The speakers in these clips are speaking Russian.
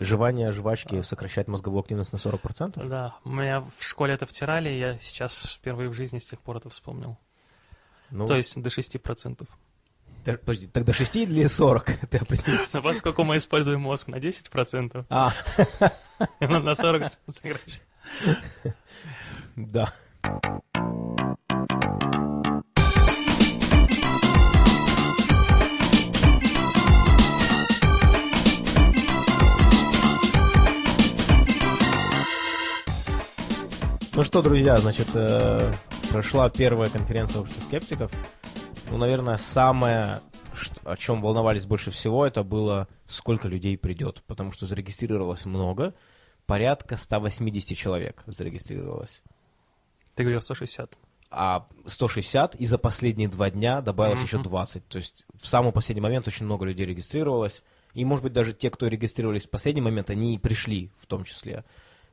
Жевание жвачки сокращает мозговую активность на 40%? Да, у меня в школе это втирали, и я сейчас впервые в жизни с тех пор это вспомнил. Ну, То есть до 6%. та- подожди, тогда 6 или 40? Ты определился. Поскольку мы используем мозг на 10%, А, он на 40 сокращает. да. Ну что, друзья, значит, э, прошла первая конференция общества скептиков. Ну, наверное, самое, что- о чем волновались больше всего, это было, сколько людей придет. Потому что зарегистрировалось много, порядка 180 человек зарегистрировалось. Ты говорил 160. А 160, и за последние два дня добавилось еще Мгм. 20. То есть в самый последний момент очень много людей регистрировалось. И, может быть, даже те, кто регистрировались в последний момент, они и пришли в том числе.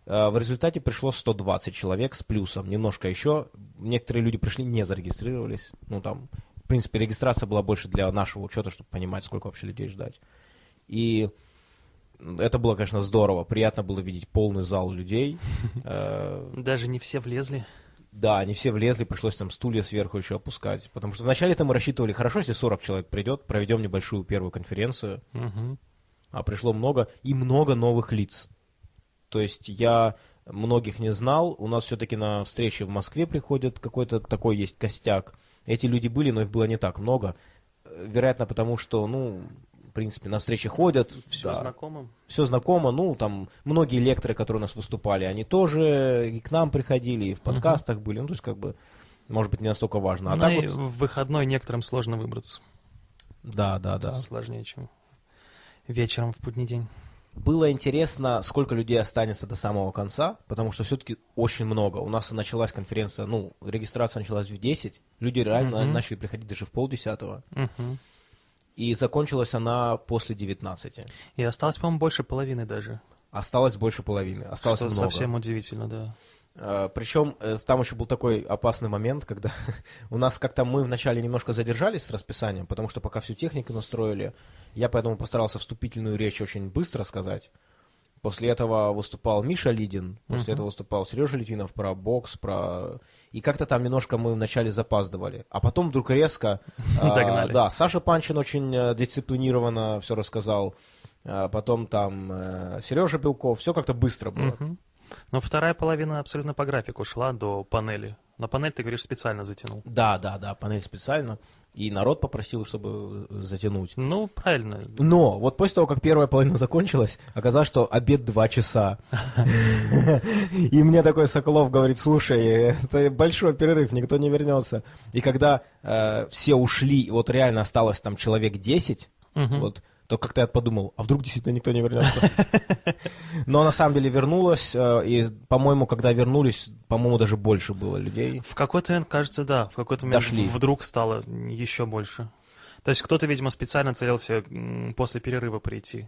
Э, В результате пришло 120 человек с плюсом. Немножко еще. Некоторые люди пришли, не зарегистрировались. Ну, там, в принципе, регистрация была больше для нашего учета, чтобы понимать, сколько вообще людей ждать. И это было, конечно, здорово. Приятно было видеть полный зал людей. Э, Даже не все влезли. да, они все влезли, пришлось там стулья сверху еще опускать. Потому что вначале-то мы рассчитывали, хорошо, если 40 человек придет, проведем небольшую первую конференцию, а пришло много, и много новых лиц. То есть я многих не знал, у нас все-таки на встрече в Москве приходят, какой-то такой есть костяк. Эти люди были, но их было не так много. Вероятно, потому что, ну, в принципе, на встречи ходят. Все да знакомым. все знакомо, ну, там, многие лекторы, которые у нас выступали, они тоже и к нам приходили, и в подкастах были, ну, то есть, как бы, может быть, не настолько важно. А Ну так и вот, в выходной некоторым сложно выбраться. да, да, да. Сложнее, чем вечером в будний день. Было интересно, сколько людей останется до самого конца, потому что все-таки очень много. У нас началась конференция, ну, регистрация началась в 10, люди реально Мгм. начали приходить даже в полдесятого, Мгм. и закончилась она после 19. И осталось, по-моему, больше половины даже. Осталось больше половины, осталось что много. совсем удивительно, да. Причем там еще был такой опасный момент, когда у нас как-то мы вначале немножко задержались с расписанием, потому что пока всю технику настроили, я поэтому постарался вступительную речь очень быстро сказать. После этого выступал Миша Лидин, после Мгм. этого выступал Сережа Литвинов про бокс, про... И как-то там немножко мы вначале запаздывали. А потом вдруг резко... а, Догнали. Да, Саша Панчин очень э, дисциплинированно все рассказал. А Потом там Сережа Белков. Все как-то быстро было. Но вторая половина абсолютно по графику шла до панели. На панель, ты говоришь, специально затянул. Да, да, да, панель специально. И народ попросил, чтобы э, затянуть. Ну, правильно. Но вот после того, как первая половина закончилась, оказалось, что обед два часа. И мне такой Соколов говорит, слушай, это большой перерыв, никто не вернется. И когда э, все ушли, вот реально осталось там человек 10, Мгм. вот, то как-то я подумал, а вдруг действительно никто не вернется. Но на самом деле вернулось, э, и, по-моему, когда вернулись, по-моему, даже больше было людей. В какой-то момент, кажется, да. В какой-то момент Дошли. вдруг стало еще больше. То есть кто-то, видимо, специально целился после перерыва прийти.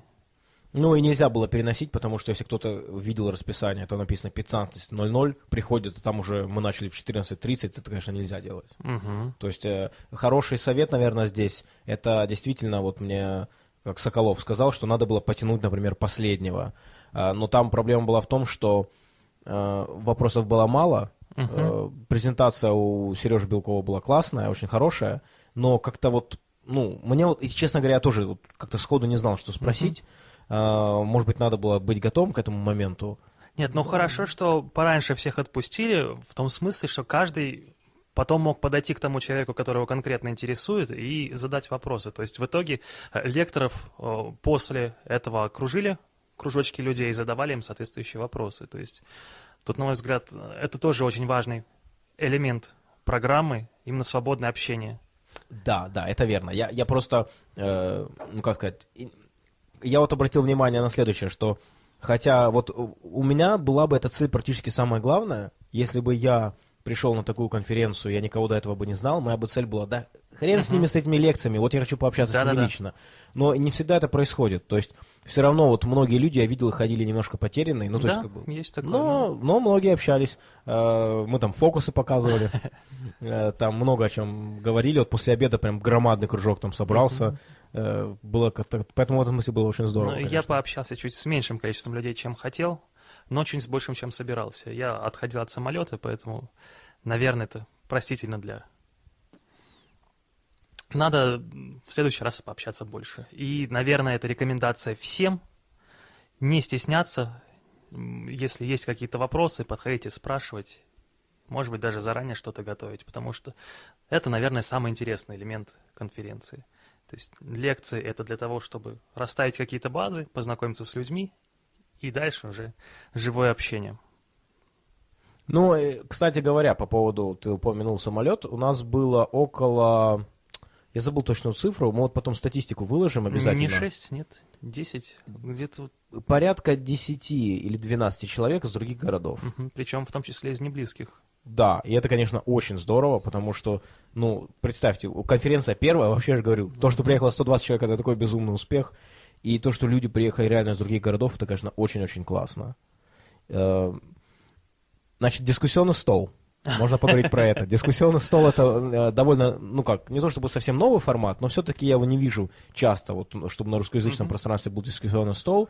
Ну и нельзя было переносить, потому что если кто-то видел расписание, то написано 15.00, приходит, а там уже мы начали в 14.30, это, конечно, нельзя делать. Мгм. То есть э, хороший совет, наверное, здесь, это действительно вот мне, как Соколов сказал, что надо было потянуть, например, последнего. А, но там проблема была в том, что э, вопросов было мало. Э, презентация у Сережи Белкова была классная, очень хорошая, но как-то вот, ну, мне вот, честно говоря, я тоже вот как-то сходу не знал, что спросить. Э, Может быть, надо было быть готовым к этому моменту. Нет, ну хорошо, что пораньше всех отпустили, в том смысле, что каждый потом мог подойти к тому человеку, которого конкретно интересует, и задать вопросы. То есть в итоге э, лекторов э, после этого окружили, кружочки людей, и задавали им соответствующие вопросы. То есть тут, на мой взгляд, это тоже очень важный элемент программы, именно свободное общение. Да, да, это верно. Я, я просто, э, ну как сказать, я вот обратил внимание на следующее, что хотя вот у меня была бы эта цель практически самая главная, если бы я пришел на такую конференцию, я никого до этого бы не знал, моя бы цель была, да, хрен с ними, с этими лекциями, вот я хочу пообщаться с ними Да-да-да. лично. Но не всегда это происходит, то есть все равно вот многие люди, я видел, ходили немножко потерянные, ну то да, есть как бы... есть такое. Но, но многие общались. Э, Мы там фокусы показывали. Э, Там много о чем говорили. Вот после обеда прям громадный кружок там собрался. э, было как-то, поэтому в этом смысле было очень здорово. Ну, я пообщался чуть с меньшим количеством людей, чем хотел, но чуть с большим, чем собирался. Я отходил от самолета, поэтому, наверное, это простительно для... Надо в следующий раз пообщаться больше. И, наверное, это рекомендация всем не стесняться. Если есть какие-то вопросы, подходите спрашивать. Может быть, даже заранее что-то готовить, потому что это, наверное, самый интересный элемент конференции. То есть лекции — это для того, чтобы расставить какие-то базы, познакомиться с людьми, и дальше уже живое общение. Ну, э, кстати говоря, по поводу, ты упомянул самолет, у нас было около, я забыл точную цифру, мы вот потом статистику выложим обязательно. Не 6, нет, 10, где-то, Порядка 10 или 12 человек из других городов. мгм, причем в том числе из неблизких. Да, и это, конечно, очень здорово, потому что, ну, представьте, конференция первая, вообще же говорю, то, что приехало 120 человек, это такой безумный успех, и то, что люди приехали реально из других городов, это, конечно, очень-очень классно. Э, Значит, дискуссионный стол. Можно поговорить про это. Дискуссионный стол это э, довольно, ну как, не то чтобы совсем новый формат, но все-таки я его не вижу часто, вот, чтобы на русскоязычном пространстве был дискуссионный стол,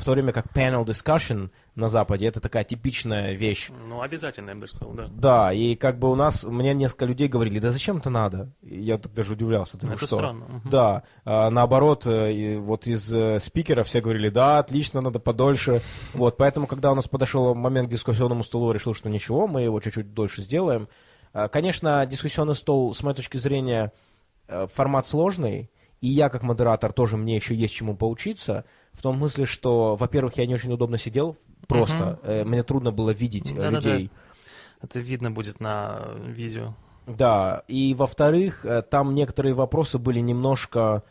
в то время как panel discussion на Западе это такая типичная вещь. Ну, обязательно, я бы сказал, да. Да, и как бы у нас, мне несколько людей говорили, да зачем это надо? Я так даже удивлялся. Думаю, Это что? странно. мгм. Да, а, наоборот, э, вот из э, спикеров все говорили, да, отлично, надо подольше. Вот, поэтому, когда у нас подошел момент к дискуссионному столу, решил, что ничего, мы его чуть-чуть дольше сделаем. А, Конечно, дискуссионный стол, с моей точки зрения, э, формат сложный, и я, как модератор, тоже мне еще есть чему поучиться, в том смысле, что, во-первых, я не очень удобно сидел, просто, э, мне трудно было видеть э, Да-да-да. людей. Это видно будет на видео. Да, и во-вторых, э, там некоторые вопросы были немножко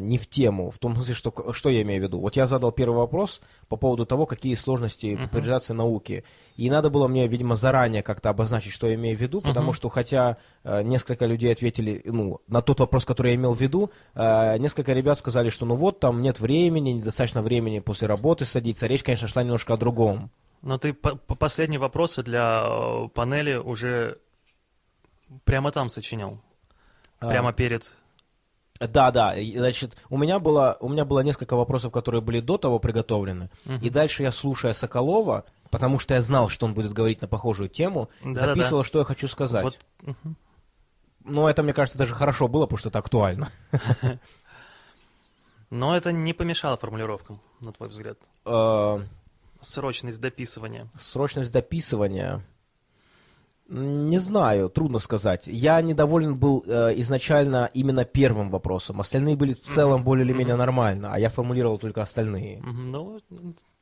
не в тему, в том смысле, что, что я имею в виду. Вот я задал первый вопрос по поводу того, какие сложности Мгм. популяризации науки. И надо было мне, видимо, заранее как-то обозначить, что я имею в виду, потому Мгм. что хотя э, несколько людей ответили, ну, на тот вопрос, который я имел в виду, э, несколько ребят сказали, что ну вот, там нет времени, недостаточно времени после работы садиться. Речь, конечно, шла немножко о другом. Но ты по- по- последние вопросы для э, панели уже прямо там сочинял. А, Прямо перед... Да, да. Значит, у меня было, у меня было несколько вопросов, которые были до того приготовлены. Мгм. И дальше я, слушая Соколова, потому что я знал, что он будет говорить на похожую тему, Да-да-да. записывал, что я хочу сказать. Вот, мгм. Но это, мне кажется, даже хорошо было, потому что это актуально. Но это не помешало формулировкам, на твой взгляд. Э, Срочность дописывания. Срочность дописывания. Не знаю, трудно сказать. Я недоволен был э, изначально именно первым вопросом. Остальные были в целом более или менее нормально, а я формулировал только остальные. Мгм. Ну,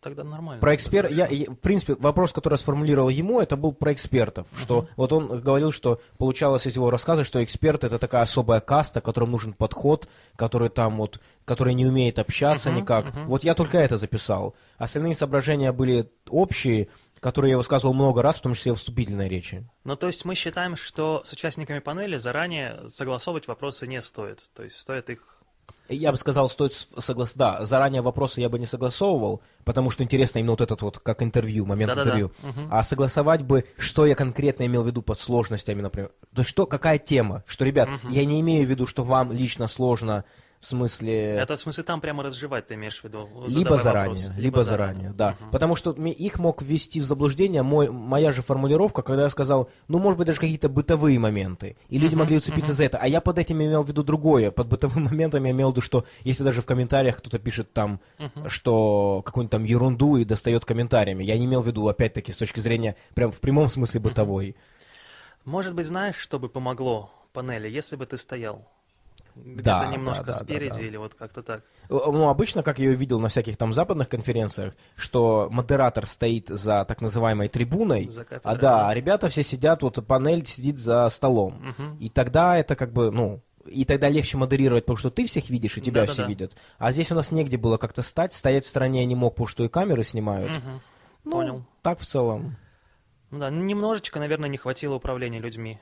тогда нормально. Про эксперт, я, я- в принципе, вопрос, который я сформулировал ему, это был про экспертов, что вот он говорил, что получалось из его рассказа, что эксперт это такая особая каста, которым нужен подход, который там вот, который не умеет общаться Мгм, никак. мгм. Вот я только это записал. Остальные соображения были общие, которые я высказывал много раз, в том числе в вступительной речи. Ну, то есть мы считаем, что с участниками панели заранее согласовывать вопросы не стоит. То есть стоит их... Я бы сказал, стоит согласиться. Да, заранее вопросы я бы не согласовывал, потому что интересно именно вот этот вот, как интервью, момент Да-да-да. интервью. Мгм. А согласовать бы, что я конкретно имел в виду под сложностями, например. То есть что, какая тема? Что, ребят, Мгм. я не имею в виду, что вам лично сложно, в смысле... Это в смысле там прямо разжевать ты имеешь в виду? Либо заранее, вопросы. либо, заранее, да. Мгм. Потому что их мог ввести в заблуждение мой, моя же формулировка, когда я сказал, ну, может быть, даже какие-то бытовые моменты. И люди Мгм, могли уцепиться за это. А я под этим имел в виду другое. Под бытовым моментом я имел в виду, что если даже в комментариях кто-то пишет там, Мгм. что какую-нибудь там ерунду и достает комментариями, я не имел в виду, опять-таки, с точки зрения, прям в прямом смысле бытовой. Может быть, знаешь, что бы помогло панели, если бы ты стоял? Где-то Да, немножко да, да, да, спереди да. или вот как-то так. Э, Ну, обычно, как я ее видел на всяких там западных конференциях, что модератор стоит за так называемой трибуной, За а да, а ребята все сидят, вот панель сидит за столом. Мгм. И тогда это как бы, ну, и тогда легче модерировать, потому что ты всех видишь, и тебя Да-да-да. все видят. А здесь у нас негде было как-то стать, стоять в стороне я не мог, потому что и камеры снимают. Мгм. Ну, Понял. Так в целом. Ну да, немножечко, наверное, не хватило управления людьми.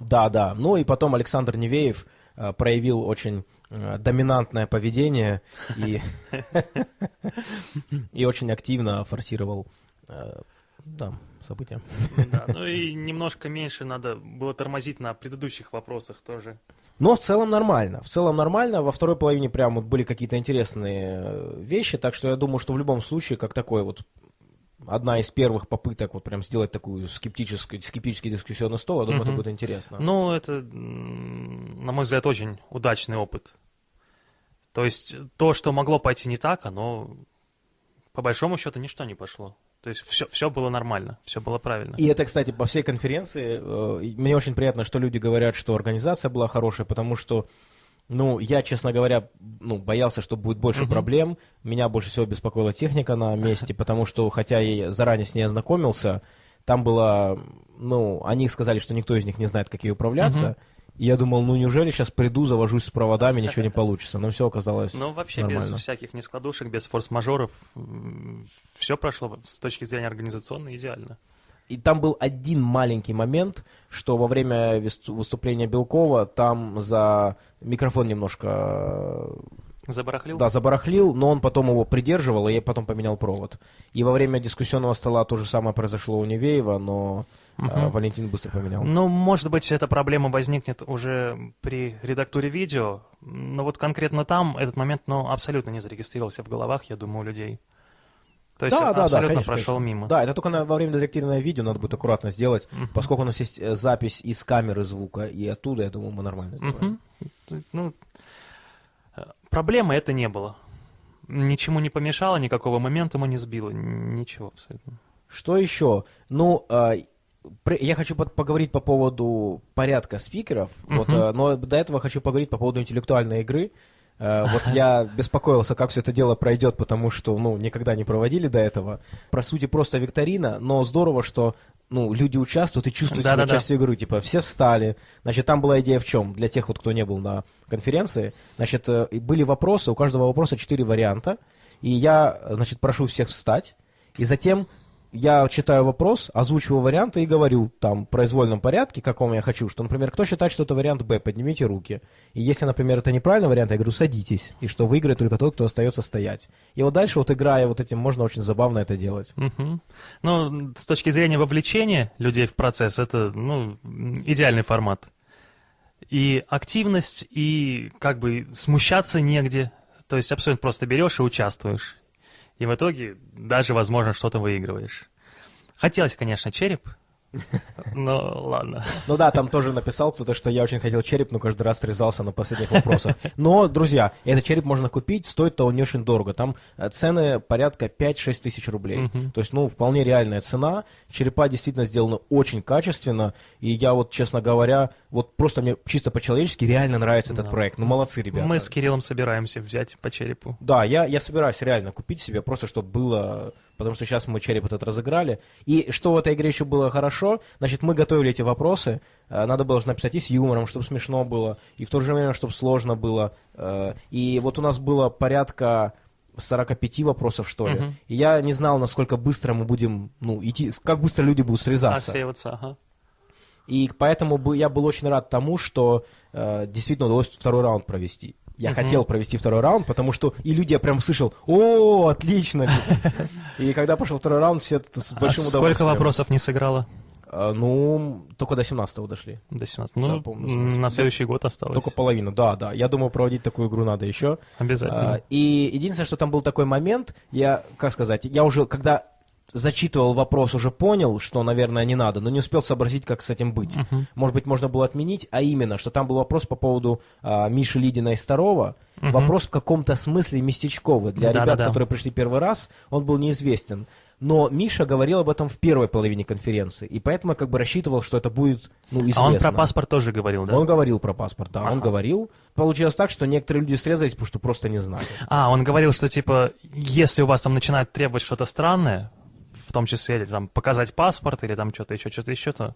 Да, да. Ну и потом Александр Невеев э, проявил очень э, доминантное поведение и, и очень активно форсировал э, да, события. Да, ну и немножко меньше надо было тормозить на предыдущих вопросах тоже. Но в целом нормально. В целом нормально. Во второй половине прям вот были какие-то интересные э, вещи, так что я думаю, что в любом случае, как такой вот одна из первых попыток вот прям сделать такую скептическую, скептический дискуссионный стол, я думаю, это Мгм. будет интересно. Ну, это, на мой взгляд, очень удачный опыт. То есть то, что могло пойти не так, оно по большому счету ничто не пошло. То есть все, все было нормально, все было правильно. И это, кстати, по всей конференции. э, Мне очень приятно, что люди говорят, что организация была хорошая, потому что, ну, я, честно говоря, ну, боялся, что будет больше Мгм. проблем. Меня больше всего беспокоила техника на месте, потому что, хотя я заранее с ней ознакомился, там было, ну, они сказали, что никто из них не знает, как ей управляться. И я думал, ну, неужели сейчас приду, завожусь с проводами, ничего не получится. Но все оказалось Но вообще нормально. без всяких нескладушек, без форс-мажоров, все прошло с точки зрения организационно идеально. И там был один маленький момент, что во время выступления Белкова там за микрофон немножко Забарахлил? да, забарахлил, но он потом его придерживал, и я потом поменял провод. И во время дискуссионного стола то же самое произошло у Невеева, но э, Мгм. Валентин быстро поменял. Ну, может быть, эта проблема возникнет уже при редактуре видео, но вот конкретно там этот момент, ну, абсолютно не зарегистрировался в головах, я думаю, у людей. То есть Да, да, да, абсолютно конечно, прошел конечно. мимо. Да, это только на- во время детективного видео надо будет аккуратно сделать, Мгм. поскольку у нас есть э, запись из камеры звука, и оттуда, я думаю, мы нормально сделаем. Мгм. Ну, э, проблемы это не было. Ничему не помешало, никакого моментума не сбило, ничего абсолютно. Что еще? Ну, а, я хочу поговорить по поводу порядка спикеров, вот, Мгм. а, но до этого хочу поговорить по поводу интеллектуальной игры. А, Вот я беспокоился, как все это дело пройдет, потому что, ну, никогда не проводили до этого. По сути, просто викторина, но здорово, что, ну, люди участвуют и чувствуют себя Да-да-да. частью игры. Типа, все встали. Значит, там была идея в чем? Для тех, вот, кто не был на конференции, значит, э, были вопросы, у каждого вопроса четыре варианта, и я, значит, прошу всех встать, и затем я читаю вопрос, озвучиваю варианты и говорю там в произвольном порядке, каком я хочу, что, например, кто считает, что это вариант Б, поднимите руки. И если, например, это неправильный вариант, я говорю, садитесь, и что выиграет только тот, кто остается стоять. И вот дальше, вот играя вот этим, можно очень забавно это делать. Мгм. Ну, с точки зрения вовлечения людей в процесс, это, ну, идеальный формат. И активность, и как бы смущаться негде. То есть абсолютно просто берешь и участвуешь. И в итоге даже, возможно, что-то выигрываешь. Хотелось, конечно, череп, но ладно. Ну да, там тоже написал кто-то, что я очень хотел череп, но каждый раз срезался на последних вопросах. Но, друзья, этот череп можно купить, стоит-то он не очень дорого. Там э, цены порядка 5-6 тысяч рублей. То есть, ну, вполне реальная цена. Черепа действительно сделаны очень качественно. И я вот, честно говоря, вот просто мне чисто по-человечески реально нравится этот Да. проект. Ну, молодцы, ребята. Мы с Кириллом собираемся взять по черепу. Да, я, я собираюсь реально купить себе, просто чтобы было, потому что сейчас мы череп этот разыграли. И что в этой игре еще было хорошо, значит, мы готовили эти вопросы, э, надо было же написать и с юмором, чтобы смешно было, и в то же время, чтобы сложно было. э, И вот у нас было порядка 45 вопросов, что ли. Мгм. И я не знал, насколько быстро мы будем, ну, идти, как быстро люди будут срезаться. Отсеиваться, ага. И поэтому я был очень рад тому, что э, действительно удалось второй раунд провести. Я Мгм. хотел провести второй раунд, потому что и люди, я прям слышал, о, отлично. И когда пошел второй раунд, все это с А большим сколько удовольствием. вопросов не сыграло? А, Ну, только до 17 дошли. До 17. Ну, помню, 17. на следующий год осталось. Только половину, да, да. Я думаю, проводить такую игру надо еще. Обязательно. А, И единственное, что там был такой момент, я, как сказать, я уже, когда зачитывал вопрос, уже понял, что, наверное, не надо, но не успел сообразить, как с этим быть. Мгм. Может быть, можно было отменить, а именно, что там был вопрос по поводу а, Миши Лидина и Старова. Мгм. Вопрос в каком-то смысле местечковый. Для Да-да-да. ребят, которые пришли первый раз, он был неизвестен. Но Миша говорил об этом в первой половине конференции, и поэтому я как бы рассчитывал, что это будет ну, известно. А он про паспорт тоже говорил, да? Он говорил про паспорт, да, он Ага. говорил. Получилось так, что некоторые люди срезались, потому что просто не знали. А, он говорил, что типа, если у вас там начинают требовать что-то странное, в том числе или, там показать паспорт или там что-то еще, что-то еще, то...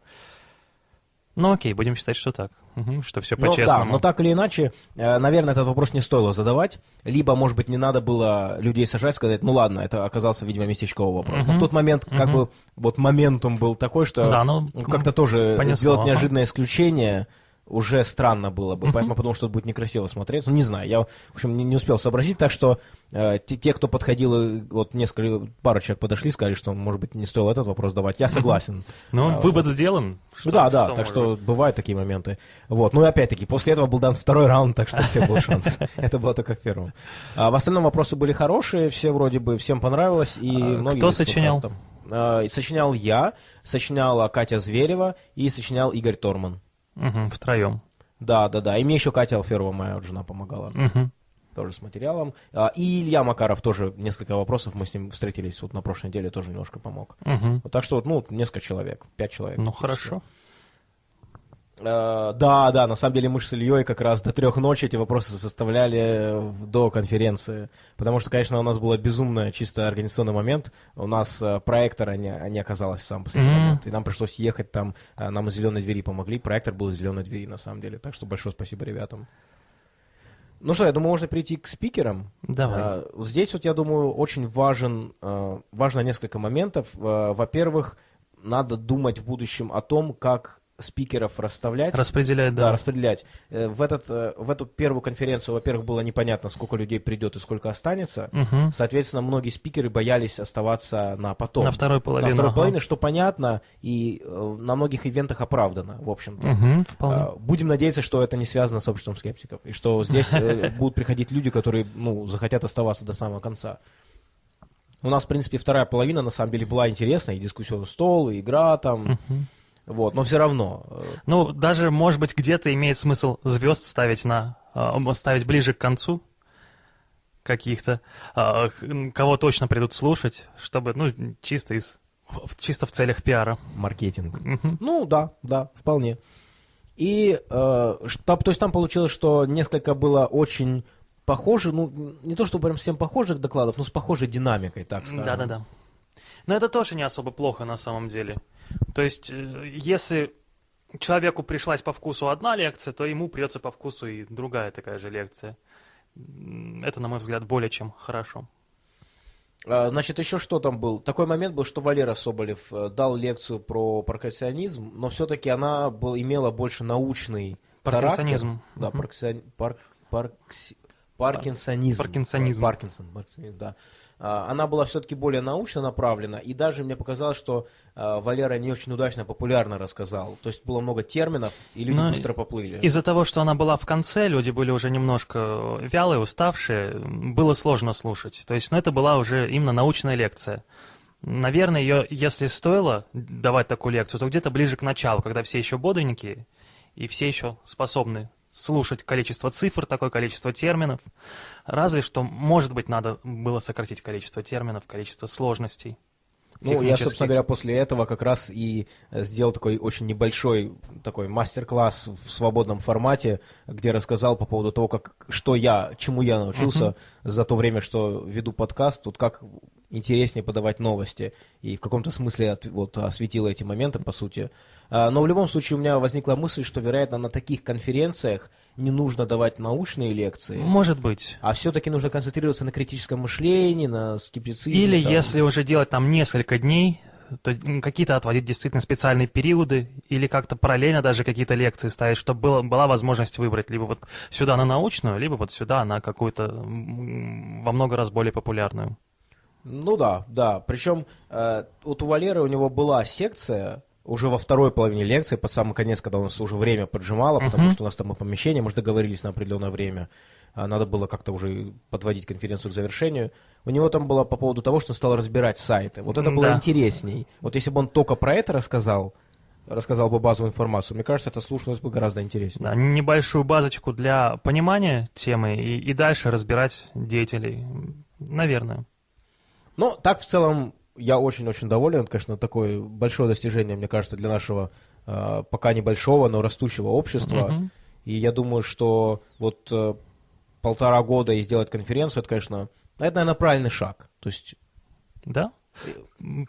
Ну окей, будем считать, что так. Мгм, что все Ну, по-честному. да, но так или иначе, э, наверное, этот вопрос не стоило задавать. Либо, может быть, не надо было людей сажать, сказать, ну ладно, это оказался, видимо, местечковый вопрос. Но в тот момент, как Мгм. бы, вот моментум был такой, что Да, ну, как-то тоже понесло, сделать неожиданное исключение. Уже странно было бы, поэтому подумал, что это будет некрасиво смотреться. Не знаю, я, в общем, не, не успел сообразить, так что э, те, те, кто подходил, вот несколько, пару человек подошли, сказали, что, может быть, не стоило этот вопрос давать. Я согласен. Ну, А, вывод сделан. Что- да, да, что так может что бывают такие моменты. Вот. Ну и опять-таки, после этого был дан второй раунд, так что все был шанс. Это было только в первом. А в остальном вопросы были хорошие, все вроде бы, всем понравилось. И А, кто сочинял? А, Сочинял я, сочиняла Катя Зверева и сочинял Игорь Торман. Мгм, втроем. Да, да, да. И мне еще Катя Алферова, моя жена, помогала. Мгм. Тоже с материалом. А, И Илья Макаров тоже несколько вопросов. Мы с ним встретились вот на прошлой неделе, тоже немножко помог. Мгм. Вот так что, вот, ну, несколько человек, пять человек. Ну, хорошо. Э, Да, да, на самом деле мы с Ильей как раз до трех ночи эти вопросы составляли в- до конференции. Потому что, конечно, у нас был безумно чисто организационный момент. У нас э, проектора не, не оказалось в самый последний Мгм. момент. И нам пришлось ехать там, э, нам из зеленой двери помогли. Проектор был из зеленой двери, на самом деле. Так что большое спасибо ребятам. Ну что, я думаю, можно перейти к спикерам. Давай. А, Здесь вот, я думаю, очень важен, э, важно несколько моментов. Э, Во-первых, надо думать в будущем о том, как спикеров расставлять. Распределять, Да, да. распределять. Э, В, этот, э, в эту первую конференцию, во-первых, было непонятно, сколько людей придет и сколько останется. Мгм. Соответственно, многие спикеры боялись оставаться на потом. На второй На половину. второй ага. половине, что понятно, и э, на многих ивентах оправдано, в общем-то. Мгм, вполне. А, Будем надеяться, что это не связано с обществом скептиков, и что здесь будут приходить люди, которые ну, захотят оставаться до самого конца. У нас, в принципе, вторая половина, на самом деле, была интересная, и дискуссионный стол, и игра там, Мгм. Вот, но все равно. э, Ну, даже, может быть, где-то имеет смысл звезд ставить на... а, ставить ближе к концу каких-то, х- кого точно придут слушать, чтобы, ну, чисто из... чисто в целях пиара. маркетинг. Ну, да, да, вполне. И, э, что- то есть там получилось, что несколько было очень похоже, ну, не то, что прям всем похожих докладов, но с похожей динамикой, так скажем. Да-да-да. Но это тоже не особо плохо на самом деле. То есть, э, если человеку пришлась по вкусу одна лекция, то ему придется по вкусу и другая такая же лекция. Это, на мой взгляд, более чем хорошо. А, Значит, еще что там был? Такой момент был, что Валера Соболев э, дал лекцию про паркинсонизм, но все-таки она был, имела больше научный Паркинсонизм. характер. Да, Мгм. паркинсон- пар- паркси- паркинсонизм. Паркинсонизм. Паркинсон, паркинсонизм, да. А, Она была все-таки более научно направлена, и даже мне показалось, что а, Валера не очень удачно, популярно рассказал. То есть было много терминов, и люди Ну, быстро поплыли. Из-за того, что она была в конце, люди были уже немножко вялые, уставшие, было сложно слушать. То есть, ну, это была уже именно научная лекция. Наверное, ее, если стоило давать такую лекцию, то где-то ближе к началу, когда все еще бодренькие и все еще способны слушать количество цифр, такое количество терминов. Разве что, может быть, надо было сократить количество терминов, количество сложностей. Ну, я, собственно говоря, после этого как раз и э, сделал такой очень небольшой такой мастер-класс в свободном формате, где рассказал по поводу того, как, что я, чему я научился за то время, что веду подкаст, вот как интереснее подавать новости, и в каком-то смысле от- вот, осветила эти моменты, по сути. А, Но в любом случае у меня возникла мысль, что, вероятно, на таких конференциях не нужно давать научные лекции, Может быть. а все-таки нужно концентрироваться на критическом мышлении, на скептицизме. Или там. если уже делать там несколько дней, то какие-то отводить действительно специальные периоды, или как-то параллельно даже какие-то лекции ставить, чтобы было, была возможность выбрать либо вот сюда на научную, либо вот сюда на какую-то во много раз более популярную. Ну да, да. Причем э, вот у Валеры у него была секция уже во второй половине лекции, под самый конец, когда у нас уже время поджимало, потому Мгм. что у нас там и помещение, мы же договорились на определенное время. А надо было как-то уже подводить конференцию к завершению. У него там было по поводу того, что он стал разбирать сайты. Вот это было Да. интересней. Вот если бы он только про это рассказал, рассказал бы базовую информацию, мне кажется, это слушалось бы гораздо интереснее. Да, небольшую базочку для понимания темы и, и дальше разбирать деятелей. Наверное. Но так в целом я очень-очень доволен. Это, конечно, такое большое достижение, мне кажется, для нашего э, пока небольшого, но растущего общества. Мгм. И я думаю, что вот э, полтора года и сделать конференцию, это, конечно, это, наверное, правильный шаг. То есть, Да.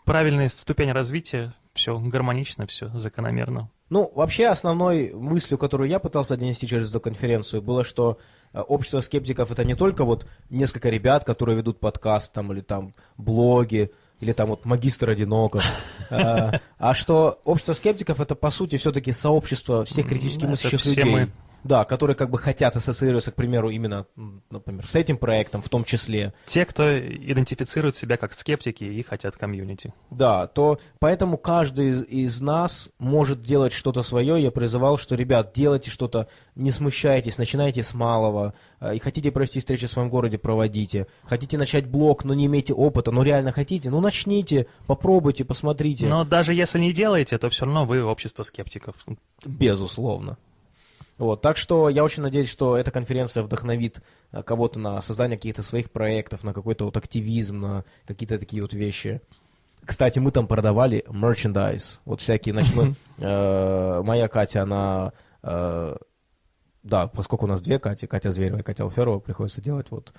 Правильная ступень развития, все гармонично, все закономерно. ну, вообще основной мыслью, которую я пытался донести через эту конференцию, было, что э, общество скептиков это не только вот несколько ребят, которые ведут подкаст там или там блоги, или там вот магистр одиноков. А, а что общество скептиков это по сути все-таки сообщество всех критически мыслящих людей. Да, которые как бы хотят ассоциироваться, к примеру, именно, например, с этим проектом в том числе. Те, кто идентифицирует себя как скептики и хотят комьюнити. Да, то поэтому каждый из, из нас может делать что-то свое. Я призывал, что, ребят, делайте что-то, не смущайтесь, начинайте с малого. Э, И хотите провести встречи в своем городе, проводите. Хотите начать блог, но не имеете опыта, но реально хотите, ну начните, попробуйте, посмотрите. Но даже если не делаете, то все равно вы общество скептиков. Безусловно. Вот, так что я очень надеюсь, что эта конференция вдохновит э, кого-то на создание каких-то своих проектов, на какой-то вот активизм, на какие-то такие вот вещи. Кстати, мы там продавали мерчендайз. Вот всякие, мы, э, моя Катя, она, э, да, поскольку у нас две Кати, Катя Зверева и Катя Алферова, приходится делать вот,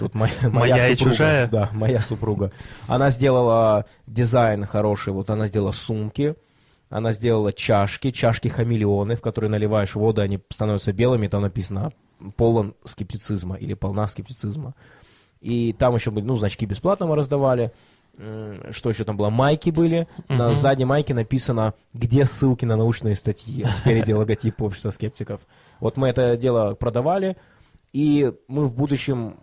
вот моя, Моя и супруга, чужая. Да, моя супруга. Она сделала дизайн хороший, вот она сделала сумки, она сделала чашки, чашки-хамелеоны, в которые наливаешь воду, они становятся белыми, там написано полон скептицизма или полна скептицизма. И там еще были, ну, значки бесплатно мы раздавали. Что еще там было? Майки были. На Мгм. задней майке написано, где ссылки на научные статьи. Спереди логотип общества скептиков. Вот мы это дело продавали, и мы в будущем,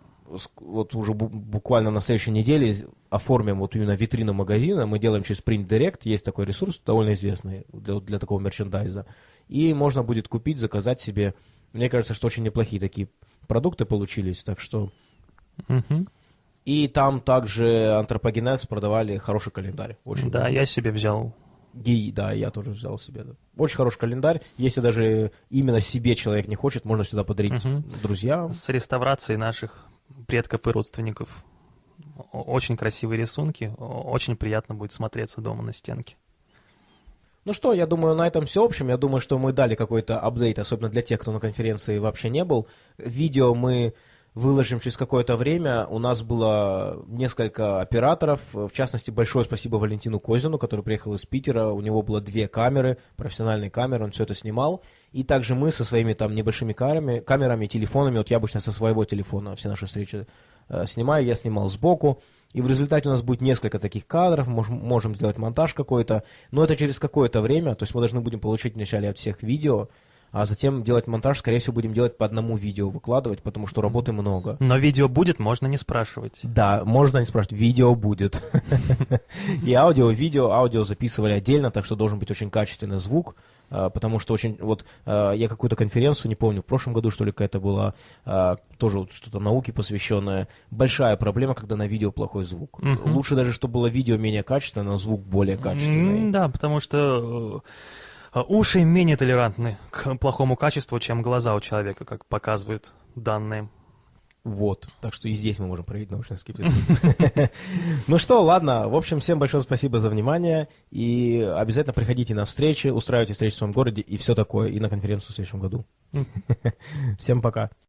вот уже бу- буквально на следующей неделе, оформим вот именно витрину магазина. Мы делаем через Print Direct, есть такой ресурс, довольно известный для, для такого мерчендайза. И можно будет купить, заказать себе. Мне кажется, что очень неплохие такие продукты получились, так что... Мгм. И там также антропогенез продавали хороший календарь. Очень Да, я себе взял. и, да, я тоже взял себе. да. Очень хороший календарь. Если даже именно себе человек не хочет, можно всегда подарить Мгм. друзьям. С реставрацией наших предков и родственников. Очень красивые рисунки. Очень приятно будет смотреться дома на стенке. Ну что, я думаю, на этом все общем. Я думаю, что мы дали какой-то апдейт, особенно для тех, кто на конференции вообще не был. Видео мы выложим через какое-то время. У нас было несколько операторов. В частности, большое спасибо Валентину Козину, который приехал из Питера. У него было две камеры, профессиональные камеры, он все это снимал. И также мы со своими там небольшими камерами, камерами телефонами, вот я обычно со своего телефона все наши встречи э, снимаю, я снимал сбоку. И в результате у нас будет несколько таких кадров, можем, можем сделать монтаж какой-то, но это через какое-то время, то есть мы должны будем получить вначале от всех видео, а затем делать монтаж, скорее всего, будем делать по одному видео выкладывать, потому что работы много. Но видео будет, можно не спрашивать. Да, можно не спрашивать, видео будет. И аудио, видео, аудио записывали отдельно, так что должен быть очень качественный звук, а, потому что очень, вот а, я какую-то конференцию, не помню, в прошлом году, что ли, какая-то была, а, тоже вот что-то науке посвященное. Большая проблема, когда на видео плохой звук. Лучше даже, чтобы было видео менее качественное, но звук более качественный. Да, потому что э, уши менее толерантны к плохому качеству, чем глаза у человека, как показывают данные. Вот, так что и здесь мы можем проявить научный скептицизм. Ну что, ладно, в общем, всем большое спасибо за внимание, и обязательно приходите на встречи, устраивайте встречи в своем городе и все такое, и на конференцию в следующем году. Всем пока.